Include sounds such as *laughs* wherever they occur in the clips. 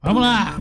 Vamos lá!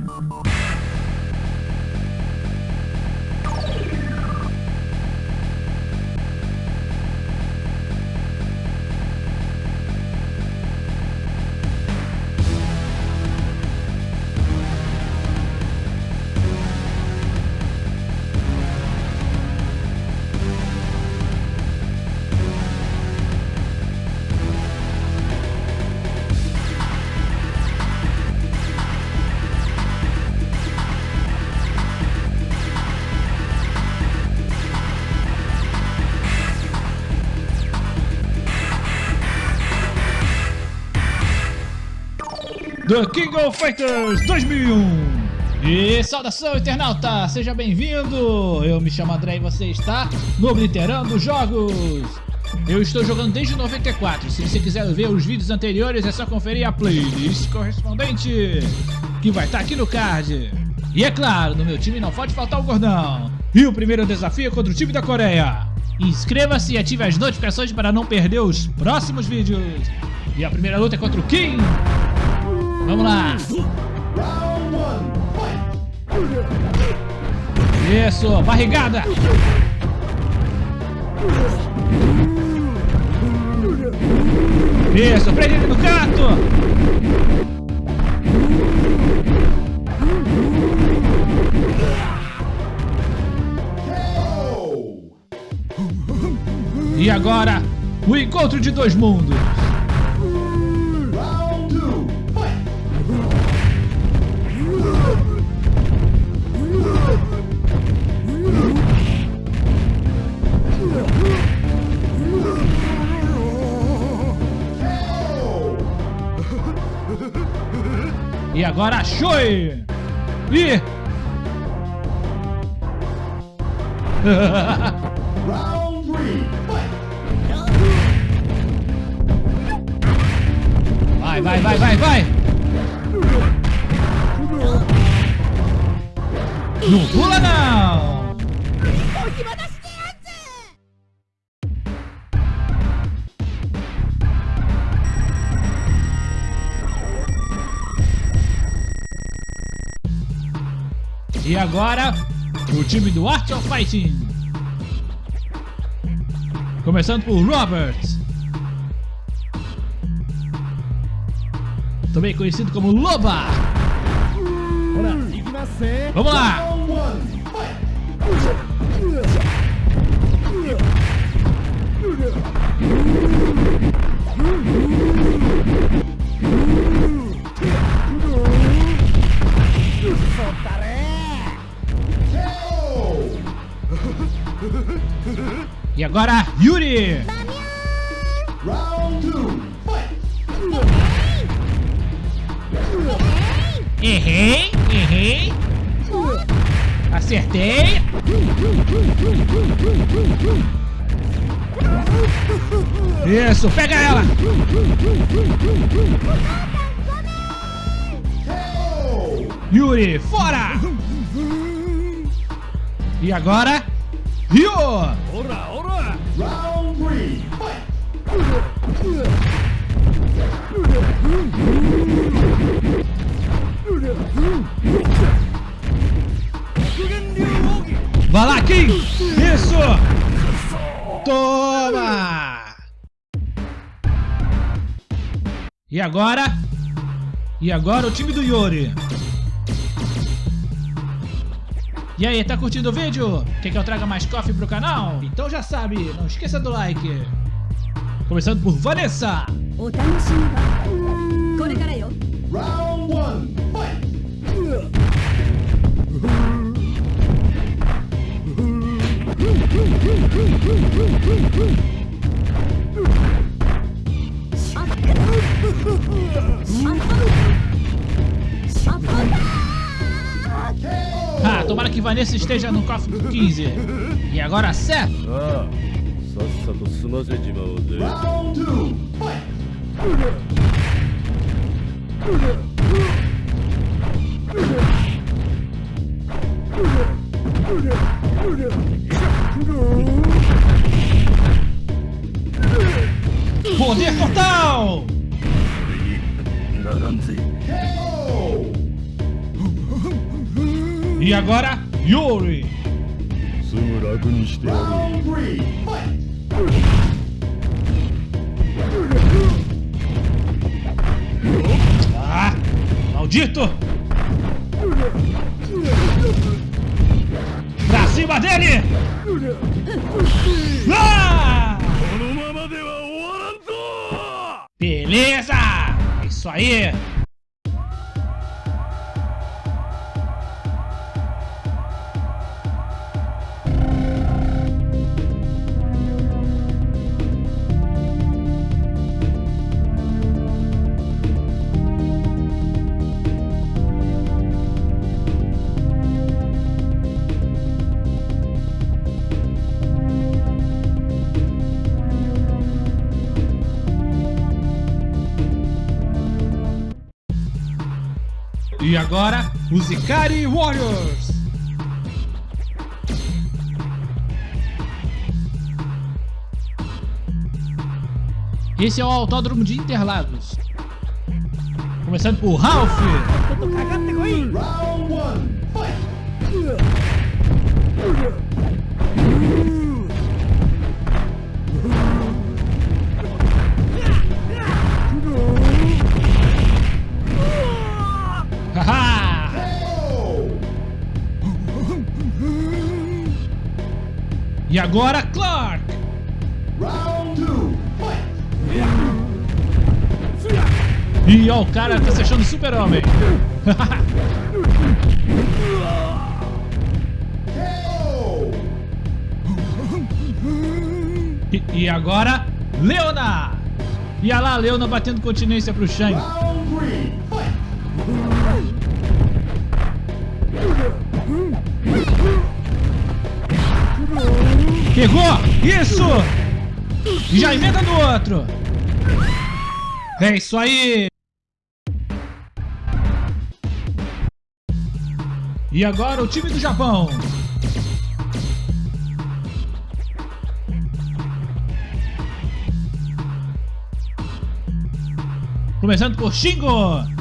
The King of Fighters 2001 e saudação internauta, seja bem-vindo! Eu me chamo André e você está no Obliterando Jogos! Eu estou jogando desde 94, se você quiser ver os vídeos anteriores é só conferir a playlist correspondente, que vai estar aqui no card. E é claro, no meu time não pode faltar o gordão. E o primeiro desafio é contra o time da Coreia. Inscreva-se e ative as notificações para não perder os próximos vídeos. E a primeira luta é contra o Kim. Vamos lá! Isso, barrigada! Isso, prende ele no canto! E agora, o encontro de dois mundos! Agora Shoei! E... *laughs* vai, vai, vai, vai, vai! Não pula não! E agora, o time do Art of Fighting. Começando por Robert. Também conhecido como Loba. Vamos lá! Agora, Yuri! Errei, errei. Acertei. Isso, pega ela. Yuri, fora! E agora, Ryo! Ora, ora! Vai lá, Kim! Isso! Toma! E agora? E agora o time do Yuri. E aí, tá curtindo o vídeo? Quer que eu traga mais coffee pro canal? Então já sabe, não esqueça do like. Começando por Vanessa. Round 1, fight! *laughs* Ah, tomara que Vanessa esteja no cofre 15. E agora, Seth. Ah, Round 2, Poder total! E agora, Yuri. Round three, Ah, maldito! Pra cima dele! Ah! Beleza! Isso aí! E agora, os Ikari Warriors! Esse é o Autódromo de Interlagos. Começando por Ralph! Todo cagado, pegou aí! Round 1! E agora, Clark. Round two! E ó, o cara tá se achando super-homem. E, e agora, Leona. E olha lá, a Leona batendo continência pro Shang. Round three, fight! Pegou! Isso! Já emenda no outro. É isso aí! E agora o time do Japão. Começando por Shingo.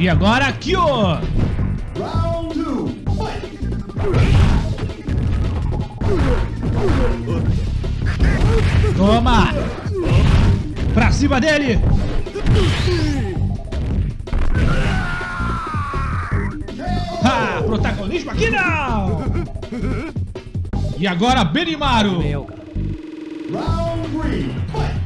E agora two, fight! Toma! Pra cima dele! Ha! Protagonismo aqui não! E agora Benimaru! Round fight!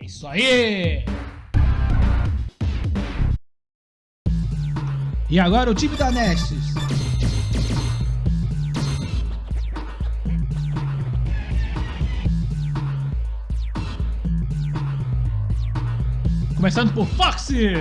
É isso aí! E agora o time da Nestes. Começando por Foxy!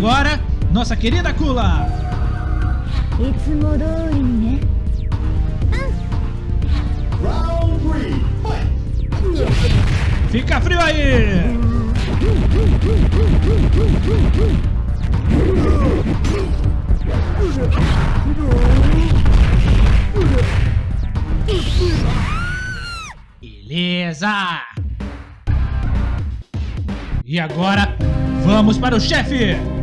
agora, nossa querida Kula. Fica frio aí! Beleza! E agora, vamos para o chefe!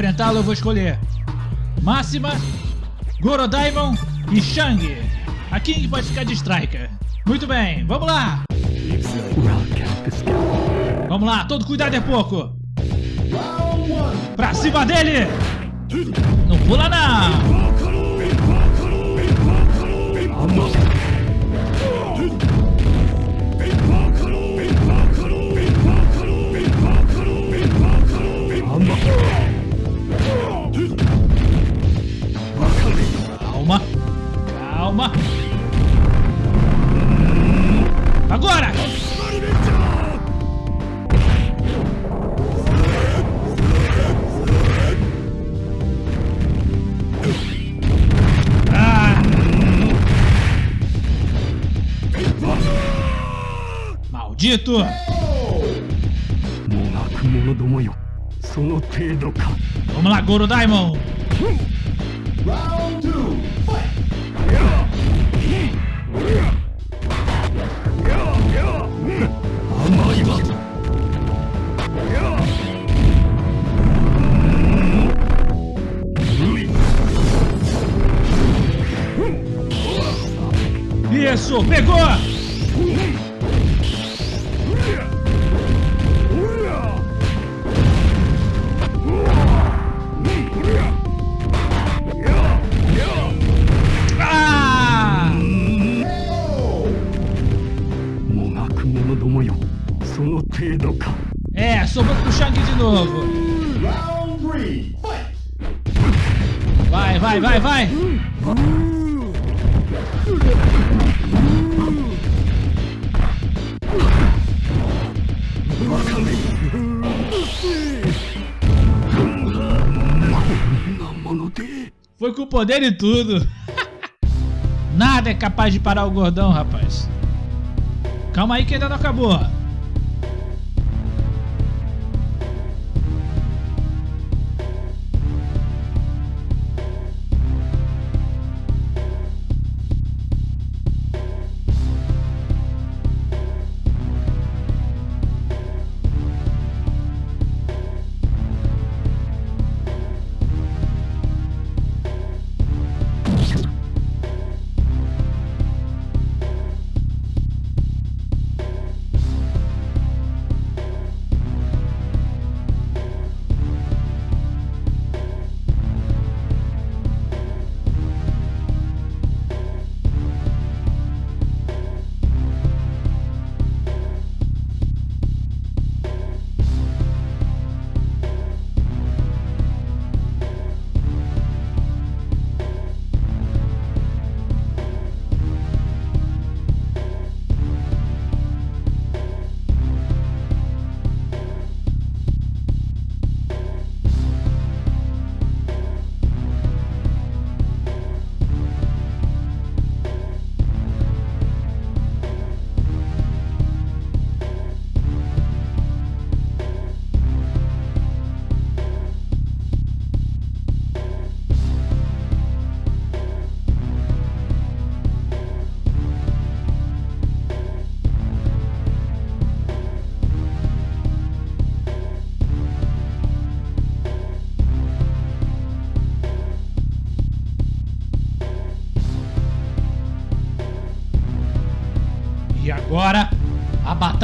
Enfrentá-lo eu vou escolher Máxima, Gorodaimon e Shang. A King pode ficar de Striker. Muito bem, vamos lá! Vamos lá, todo cuidado é pouco! Pra cima dele! Não pula não! calma. Agora! Ah! Maldito! もがく者どもよその程度か Vamos lá, Goro Daimon! pegou! É, sobrou pro Shang de novo. Vai, vai, vai, vai. Foi com poder e tudo. *laughs* Nada é capaz de parar o gordão, rapaz. Calma aí que ainda não acabou.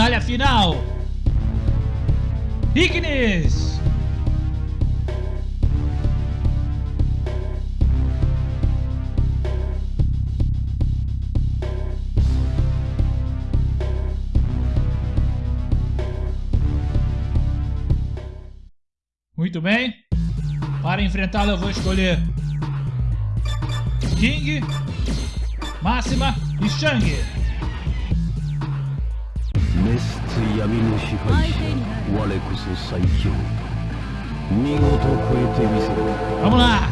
Batalha final. Ignis! Muito bem. Para enfrentá-lo eu vou escolher King, Máxima e Shang. 闇の支配者我こそ最強。見事超えてみせる。かもな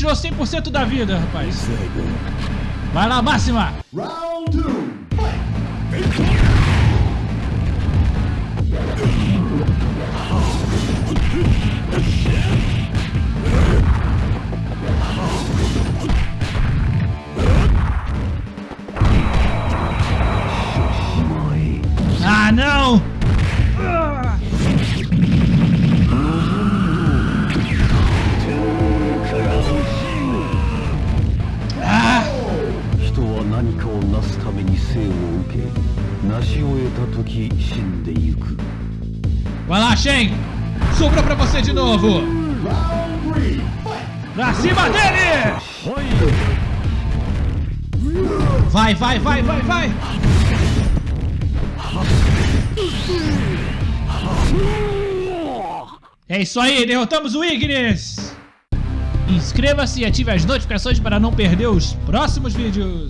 tirou 100% da vida, rapaz. Vai lá, máxima! Round Shen! Sobrou pra você de novo! Pra cima dele! Vai, vai, vai, vai, vai! É isso aí, derrotamos o Ignis! Inscreva-se e ative as notificações para não perder os próximos vídeos!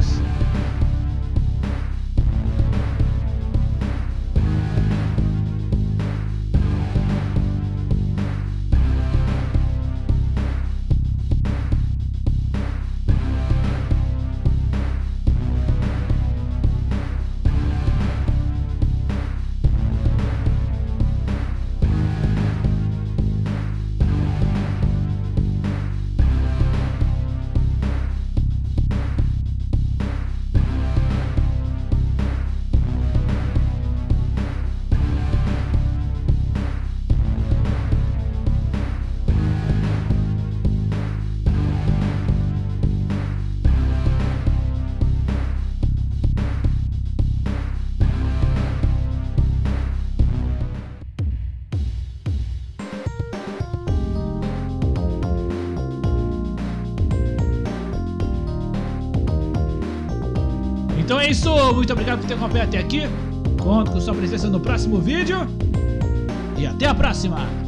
Isso, muito obrigado por ter acompanhado até aqui. Conto com sua presença no próximo vídeo. E até a próxima!